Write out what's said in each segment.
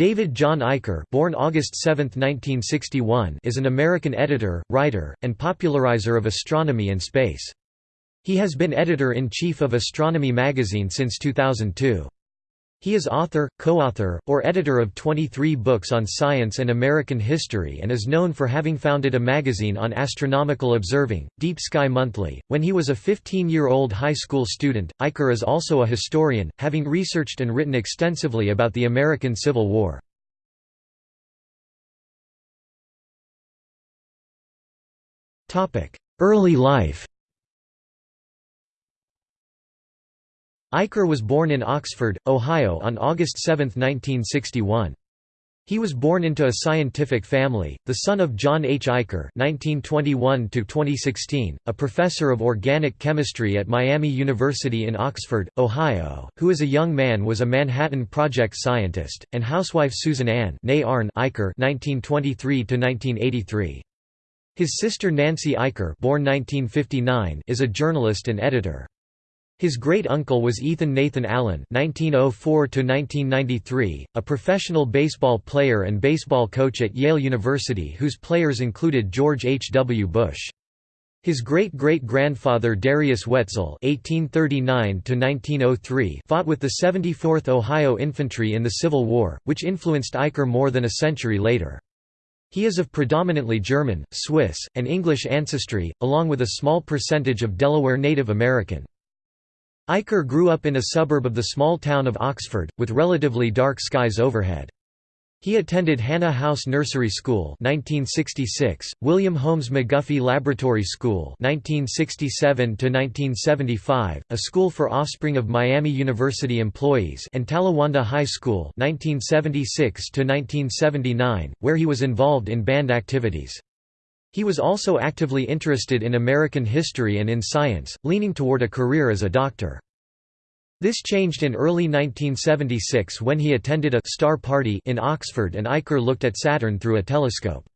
David John Eicher born August 7, 1961, is an American editor, writer, and popularizer of astronomy and space. He has been editor-in-chief of Astronomy magazine since 2002. He is author, co-author, or editor of 23 books on science and American history and is known for having founded a magazine on astronomical observing, Deep Sky Monthly. When he was a 15-year-old high school student, Eicher is also a historian, having researched and written extensively about the American Civil War. Early life Eicher was born in Oxford, Ohio on August 7, 1961. He was born into a scientific family, the son of John H. Eicher (1921–2016), a professor of organic chemistry at Miami University in Oxford, Ohio, who as a young man was a Manhattan Project scientist, and housewife Susan Ann Eicher (1923–1983). His sister Nancy Eicher, born 1959, is a journalist and editor. His great-uncle was Ethan Nathan Allen (1904–1993), a professional baseball player and baseball coach at Yale University, whose players included George H. W. Bush. His great-great-grandfather Darius Wetzel (1839–1903) fought with the 74th Ohio Infantry in the Civil War, which influenced Eicher more than a century later. He is of predominantly German, Swiss, and English ancestry, along with a small percentage of Delaware Native American. Eicher grew up in a suburb of the small town of Oxford, with relatively dark skies overhead. He attended Hannah House Nursery School 1966, William Holmes McGuffey Laboratory School 1967 1975, a school for offspring of Miami University employees and Talawanda High School 1976 1979, where he was involved in band activities. He was also actively interested in American history and in science, leaning toward a career as a doctor. This changed in early 1976 when he attended a «star party» in Oxford and Eicher looked at Saturn through a telescope.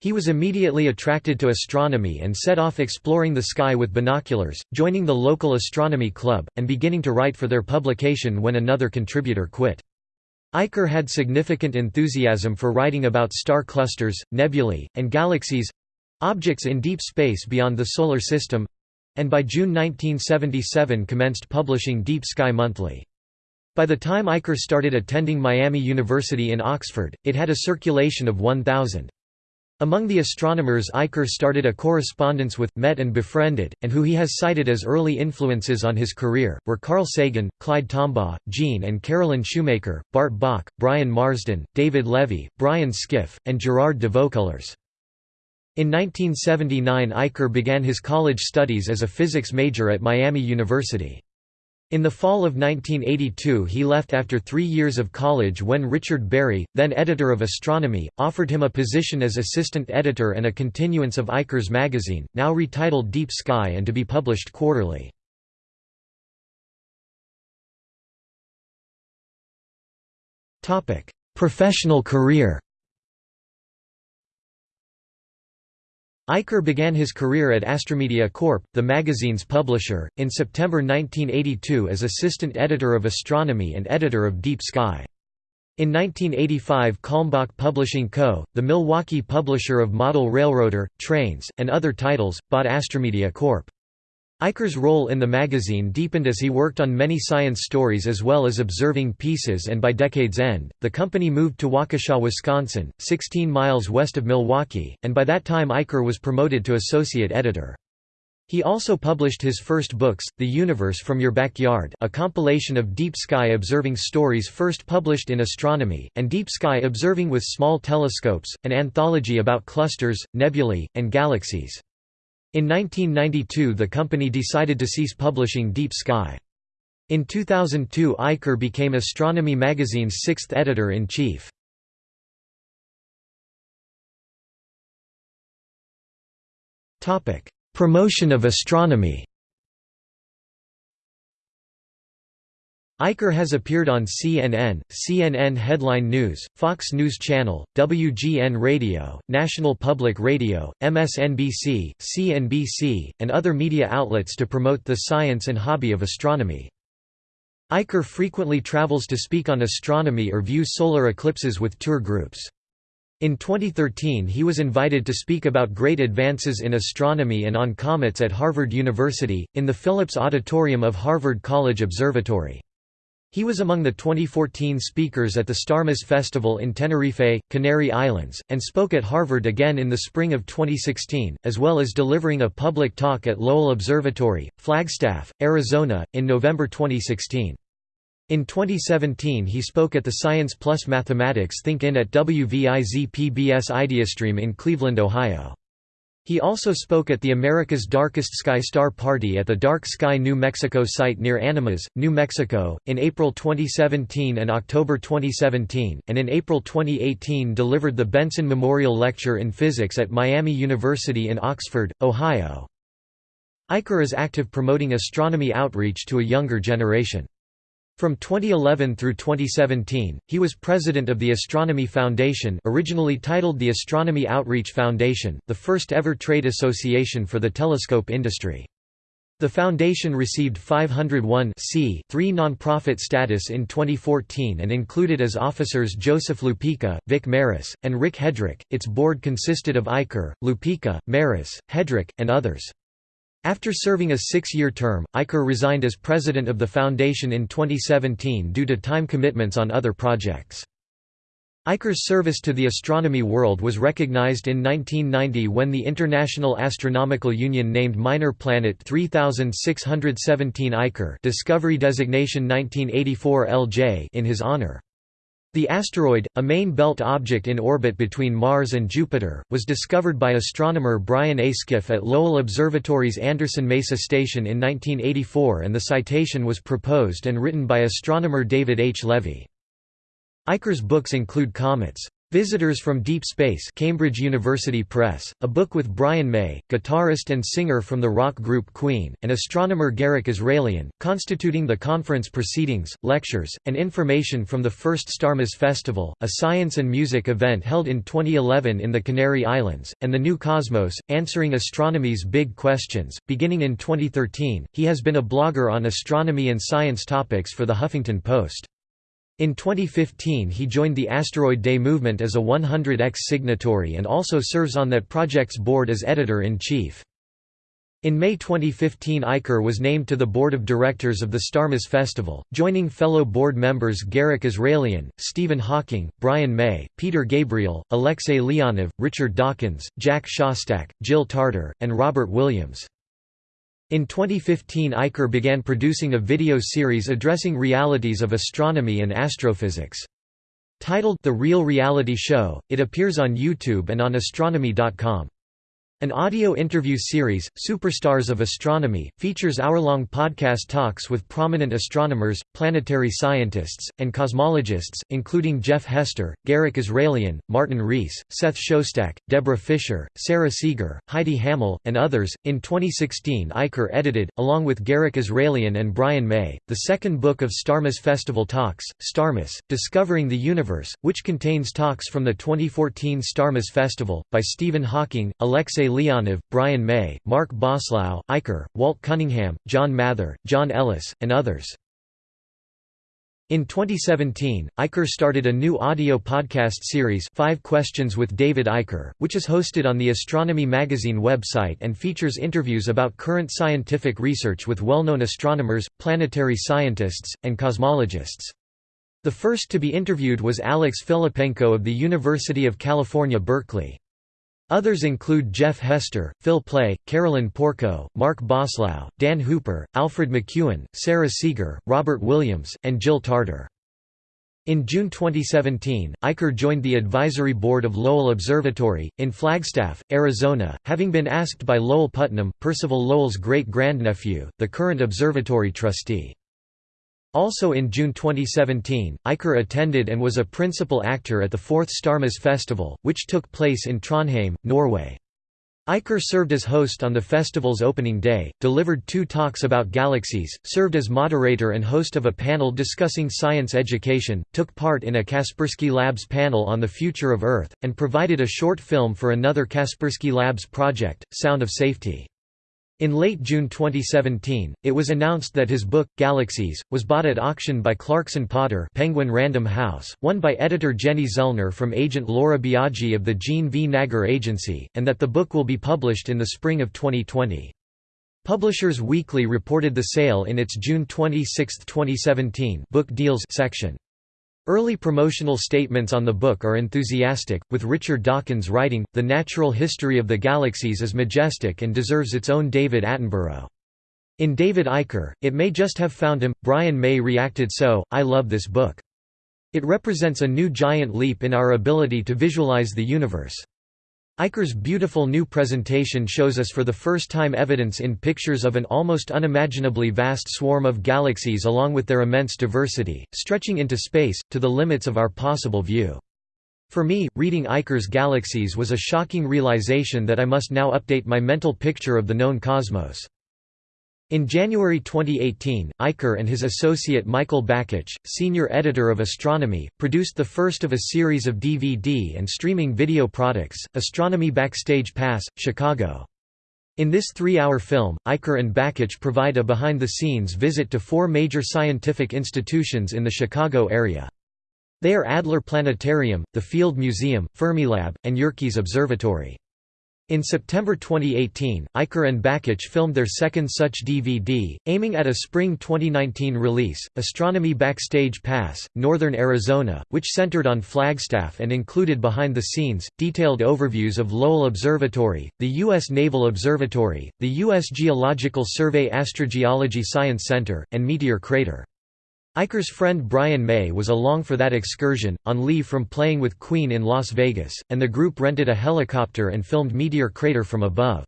He was immediately attracted to astronomy and set off exploring the sky with binoculars, joining the local astronomy club, and beginning to write for their publication when another contributor quit. Eicher had significant enthusiasm for writing about star clusters, nebulae, and galaxies, Objects in Deep Space Beyond the Solar System and by June 1977 commenced publishing Deep Sky Monthly. By the time Eicher started attending Miami University in Oxford, it had a circulation of 1,000. Among the astronomers Eicher started a correspondence with, met and befriended, and who he has cited as early influences on his career, were Carl Sagan, Clyde Tombaugh, Jean and Carolyn Shoemaker, Bart Bok, Brian Marsden, David Levy, Brian Skiff, and Gerard de Vaucouleurs. In 1979 Eicher began his college studies as a physics major at Miami University. In the fall of 1982 he left after three years of college when Richard Berry, then editor of Astronomy, offered him a position as assistant editor and a continuance of Eicher's magazine, now retitled Deep Sky and to be published quarterly. Professional career Eicher began his career at Astromedia Corp., the magazine's publisher, in September 1982 as assistant editor of astronomy and editor of Deep Sky. In 1985 Kalmbach Publishing Co., the Milwaukee publisher of Model Railroader, Trains, and other titles, bought Astromedia Corp. Eicher's role in the magazine deepened as he worked on many science stories as well as observing pieces and by decade's end, the company moved to Waukesha, Wisconsin, 16 miles west of Milwaukee, and by that time Eicher was promoted to associate editor. He also published his first books, The Universe from Your Backyard a compilation of deep sky observing stories first published in astronomy, and Deep Sky Observing with Small Telescopes, an anthology about clusters, nebulae, and galaxies. In 1992 the company decided to cease publishing Deep Sky. In 2002 Eicher became Astronomy magazine's sixth editor-in-chief. Promotion of astronomy Eicher has appeared on CNN, CNN Headline News, Fox News Channel, WGN Radio, National Public Radio, MSNBC, CNBC, and other media outlets to promote the science and hobby of astronomy. Eicher frequently travels to speak on astronomy or view solar eclipses with tour groups. In 2013 he was invited to speak about great advances in astronomy and on comets at Harvard University, in the Phillips Auditorium of Harvard College Observatory. He was among the 2014 speakers at the Starmus Festival in Tenerife, Canary Islands, and spoke at Harvard again in the spring of 2016, as well as delivering a public talk at Lowell Observatory, Flagstaff, Arizona, in November 2016. In 2017 he spoke at the Science Plus Mathematics Think-In at WVIZ PBS Ideastream in Cleveland, Ohio. He also spoke at the America's Darkest Sky Star Party at the Dark Sky New Mexico site near Animas, New Mexico, in April 2017 and October 2017, and in April 2018 delivered the Benson Memorial Lecture in Physics at Miami University in Oxford, Ohio. Eicher is active promoting astronomy outreach to a younger generation. From 2011 through 2017, he was president of the Astronomy Foundation originally titled the Astronomy Outreach Foundation, the first ever trade association for the telescope industry. The foundation received 501 nonprofit status in 2014 and included as officers Joseph Lupica, Vic Maris, and Rick Hedrick. Its board consisted of Eicher, Lupica, Maris, Hedrick, and others. After serving a six-year term, Eicher resigned as president of the foundation in 2017 due to time commitments on other projects. Eicher's service to the astronomy world was recognized in 1990 when the International Astronomical Union named Minor Planet 3617 Eicher Discovery Designation 1984 LJ in his honor. The asteroid, a main belt object in orbit between Mars and Jupiter, was discovered by astronomer Brian A. Skiff at Lowell Observatory's Anderson Mesa Station in 1984 and the citation was proposed and written by astronomer David H. Levy. Eicher's books include Comets. Visitors from Deep Space Cambridge University Press, a book with Brian May, guitarist and singer from the rock group Queen, and astronomer Garik Israelian, constituting the conference proceedings, lectures, and information from the first Starmus Festival, a science and music event held in 2011 in the Canary Islands, and the New Cosmos, answering astronomy's big questions. Beginning in 2013, he has been a blogger on astronomy and science topics for the Huffington Post. In 2015 he joined the Asteroid Day movement as a 100X signatory and also serves on that project's board as editor-in-chief. In May 2015 Eicher was named to the board of directors of the Starmus Festival, joining fellow board members Garik Israelian, Stephen Hawking, Brian May, Peter Gabriel, Alexey Leonov, Richard Dawkins, Jack Szostak, Jill Tarter, and Robert Williams. In 2015 Eicher began producing a video series addressing realities of astronomy and astrophysics. Titled The Real Reality Show, it appears on YouTube and on astronomy.com. An audio interview series, Superstars of Astronomy, features hour-long podcast talks with prominent astronomers, planetary scientists, and cosmologists, including Jeff Hester, Garik Israelian, Martin Rees, Seth Shostak, Deborah Fischer, Sarah Seager, Heidi Hammel, and others. In 2016, Eicher edited, along with Garik Israelian and Brian May, the second book of Starmus Festival Talks, Starmus, Discovering the Universe, which contains talks from the 2014 Starmus Festival, by Stephen Hawking, Alexey Leonov, Brian May, Mark Boslough, Eicher, Walt Cunningham, John Mather, John Ellis, and others. In 2017, Eicher started a new audio podcast series Five Questions with David Eicher, which is hosted on the Astronomy Magazine website and features interviews about current scientific research with well-known astronomers, planetary scientists, and cosmologists. The first to be interviewed was Alex Filippenko of the University of California Berkeley. Others include Jeff Hester, Phil Plait, Carolyn Porco, Mark Boslough, Dan Hooper, Alfred McEwen, Sarah Seager, Robert Williams, and Jill Tarter. In June 2017, Eicher joined the advisory board of Lowell Observatory, in Flagstaff, Arizona, having been asked by Lowell Putnam, Percival Lowell's great-grandnephew, the current observatory trustee. Also in June 2017, Eicher attended and was a principal actor at the fourth Starmus Festival, which took place in Trondheim, Norway. Eicher served as host on the festival's opening day, delivered two talks about galaxies, served as moderator and host of a panel discussing science education, took part in a Kaspersky Labs panel on the future of Earth, and provided a short film for another Kaspersky Labs project, Sound of Safety. In late June 2017, it was announced that his book, Galaxies, was bought at auction by Clarkson Potter Penguin Random House, won by editor Jenny Zellner from agent Laura Biagi of the Jean V. Naggar Agency, and that the book will be published in the spring of 2020. Publishers Weekly reported the sale in its June 26, 2017 book deals section. Early promotional statements on the book are enthusiastic, with Richard Dawkins writing, The natural history of the galaxies is majestic and deserves its own David Attenborough. In David Eicher, it may just have found him. Brian May reacted so, I love this book. It represents a new giant leap in our ability to visualize the universe. Eicher's beautiful new presentation shows us for the first time evidence in pictures of an almost unimaginably vast swarm of galaxies along with their immense diversity, stretching into space, to the limits of our possible view. For me, reading Eicher's Galaxies was a shocking realization that I must now update my mental picture of the known cosmos. In January 2018, Eicher and his associate Michael Bakich, senior editor of Astronomy, produced the first of a series of DVD and streaming video products, Astronomy Backstage Pass, Chicago. In this three-hour film, Eicher and Bakich provide a behind-the-scenes visit to four major scientific institutions in the Chicago area. They are Adler Planetarium, the Field Museum, Fermilab, and Yerkes Observatory. In September 2018, Eicher and Bakich filmed their second such DVD, aiming at a spring 2019 release, Astronomy Backstage Pass, Northern Arizona, which centered on Flagstaff and included behind-the-scenes, detailed overviews of Lowell Observatory, the U.S. Naval Observatory, the U.S. Geological Survey Astrogeology Science Center, and Meteor Crater. Eicher's friend Brian May was along for that excursion, on leave from playing with Queen in Las Vegas, and the group rented a helicopter and filmed Meteor Crater from above.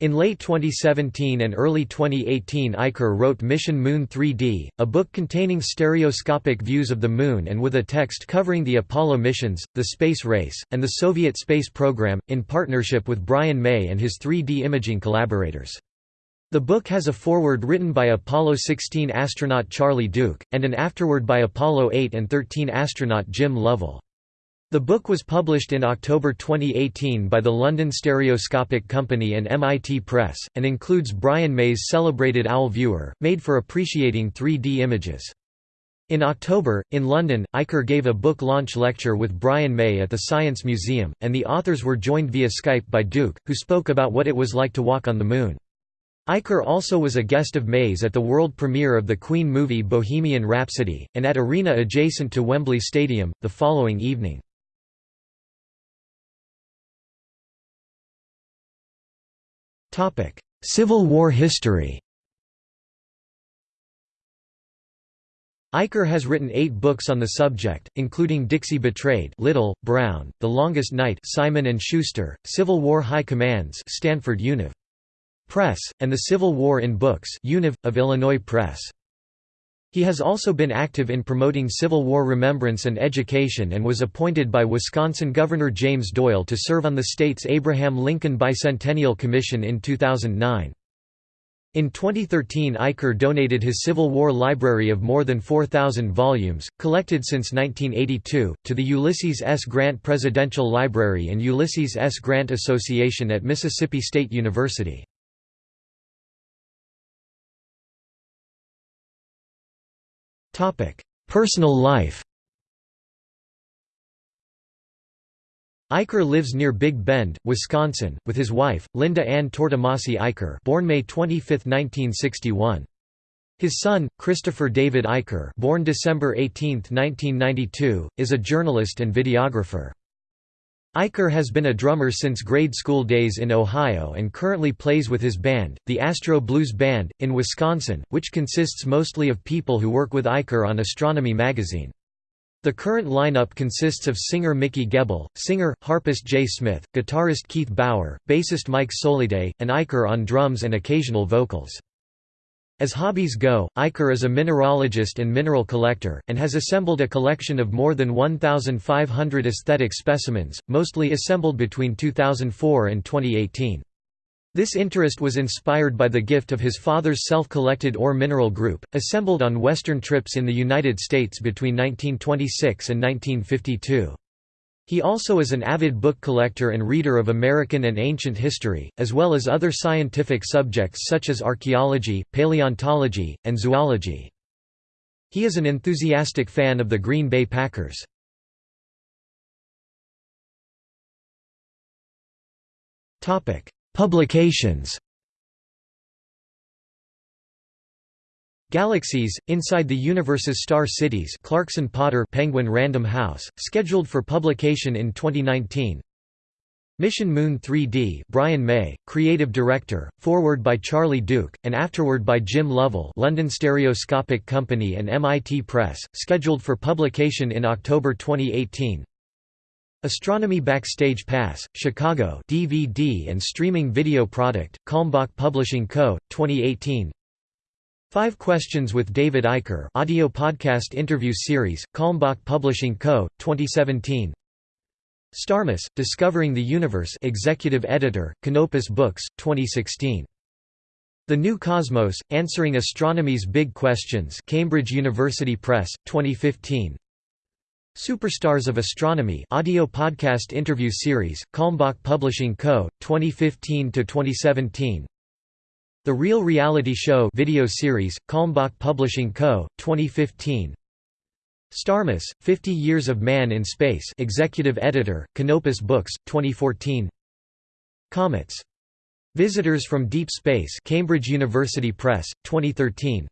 In late 2017 and early 2018 Eicher wrote Mission Moon 3D, a book containing stereoscopic views of the Moon and with a text covering the Apollo missions, the space race, and the Soviet space program, in partnership with Brian May and his 3D imaging collaborators. The book has a foreword written by Apollo 16 astronaut Charlie Duke, and an afterword by Apollo 8 and 13 astronaut Jim Lovell. The book was published in October 2018 by the London Stereoscopic Company and MIT Press, and includes Brian May's celebrated OWL viewer, made for appreciating 3D images. In October, in London, Eicher gave a book launch lecture with Brian May at the Science Museum, and the authors were joined via Skype by Duke, who spoke about what it was like to walk on the Moon. Eicher also was a guest of May's at the world premiere of the Queen movie Bohemian Rhapsody, and at arena adjacent to Wembley Stadium, the following evening. Civil War history Eicher has written eight books on the subject, including Dixie Betrayed Little, Brown, The Longest Night Simon & Schuster, Civil War High Commands Stanford Univ. Press, and the Civil War in Books Univ, of Illinois Press. He has also been active in promoting Civil War remembrance and education and was appointed by Wisconsin Governor James Doyle to serve on the state's Abraham Lincoln Bicentennial Commission in 2009. In 2013 Eicher donated his Civil War library of more than 4,000 volumes, collected since 1982, to the Ulysses S. Grant Presidential Library and Ulysses S. Grant Association at Mississippi State University. Personal life Eicher lives near Big Bend, Wisconsin, with his wife, Linda Ann Tortomasi Eicher born May 25, 1961. His son, Christopher David Eicher born December 18, 1992, is a journalist and videographer. Eicher has been a drummer since grade school days in Ohio and currently plays with his band, the Astro Blues Band, in Wisconsin, which consists mostly of people who work with Eicher on Astronomy magazine. The current lineup consists of singer Mickey Gebel, singer, harpist Jay Smith, guitarist Keith Bauer, bassist Mike Soliday, and Eicher on drums and occasional vocals. As hobbies go, Eicher is a mineralogist and mineral collector, and has assembled a collection of more than 1,500 aesthetic specimens, mostly assembled between 2004 and 2018. This interest was inspired by the gift of his father's self-collected ore mineral group, assembled on western trips in the United States between 1926 and 1952. He also is an avid book collector and reader of American and ancient history, as well as other scientific subjects such as archaeology, paleontology, and zoology. He is an enthusiastic fan of the Green Bay Packers. Publications Galaxies, Inside the Universe's Star Cities Clarkson Potter Penguin Random House, scheduled for publication in 2019 Mission Moon 3D Brian May, creative director, forward by Charlie Duke, and afterward by Jim Lovell London Stereoscopic Company and MIT Press, scheduled for publication in October 2018 Astronomy Backstage Pass, Chicago DVD and streaming video product, Kalmbach Publishing Co., 2018 Five Questions with David Eicher audio podcast interview series, Kalmbach Publishing Co., 2017 Starmus, Discovering the Universe Executive Editor, Canopus Books, 2016. The New Cosmos, Answering Astronomy's Big Questions Cambridge University Press, 2015. Superstars of Astronomy audio podcast interview series, Kalmbach Publishing Co., 2015–2017 The Real Reality Show video series, Kalmbach Publishing Co., 2015 Starmus, 50 Years of Man in Space Executive Editor, Canopus Books, 2014 Comets. Visitors from Deep Space Cambridge University Press, 2013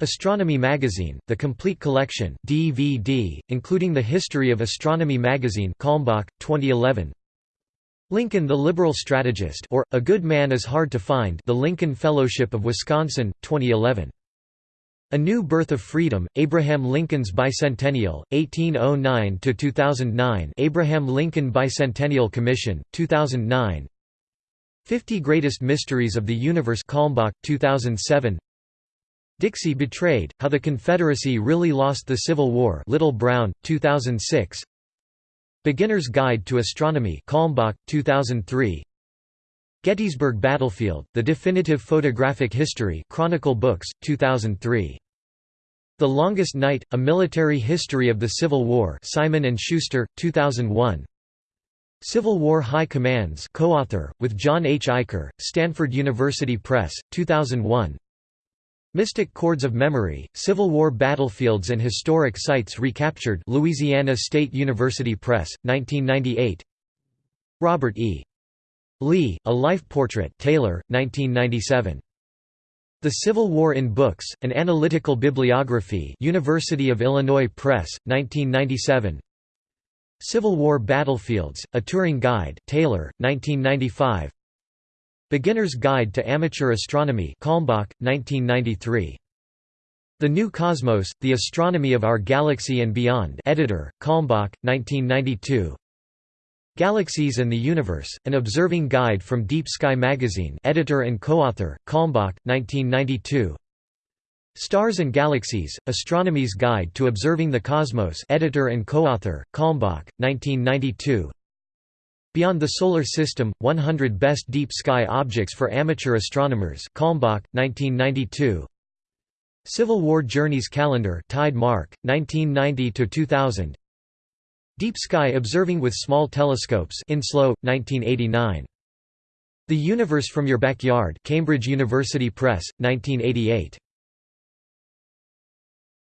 Astronomy Magazine, The Complete Collection DVD, including the History of Astronomy Magazine Kalmbach, 2011 Lincoln the Liberal Strategist or, A Good Man is Hard to Find The Lincoln Fellowship of Wisconsin, 2011 a New Birth of Freedom, Abraham Lincoln's Bicentennial, 1809–2009 Abraham Lincoln Bicentennial Commission, 2009 50 Greatest Mysteries of the Universe Kalmbach, 2007 Dixie Betrayed, How the Confederacy Really Lost the Civil War Little Brown, 2006 Beginner's Guide to Astronomy Kalmbach, 2003 Gettysburg Battlefield, The Definitive Photographic History Chronicle Books, 2003. The Longest Night, A Military History of the Civil War Simon & Schuster, 2001. Civil War High Commands co-author, with John H. Eicher, Stanford University Press, 2001. Mystic Chords of Memory, Civil War Battlefields and Historic Sites Recaptured Louisiana State University Press, 1998 Robert E. Lee, A Life Portrait Taylor, 1997. The Civil War in Books, An Analytical Bibliography University of Illinois Press, 1997 Civil War Battlefields, A Touring Guide Taylor, 1995 Beginner's Guide to Amateur Astronomy Kalmbach, 1993. The New Cosmos, The Astronomy of Our Galaxy and Beyond editor, Kalmbach, 1992 Galaxies and the Universe, An Observing Guide from Deep Sky Magazine editor and co-author, Kalmbach, 1992 Stars and Galaxies, Astronomy's Guide to Observing the Cosmos editor and co-author, Kalmbach, 1992 Beyond the Solar System, 100 Best Deep Sky Objects for Amateur Astronomers Kalmbach, 1992 Civil War Journeys Calendar Tide Mark, 1990–2000 Deep Sky Observing with Small Telescopes Enslow, 1989. The Universe from Your Backyard Cambridge University Press, 1988.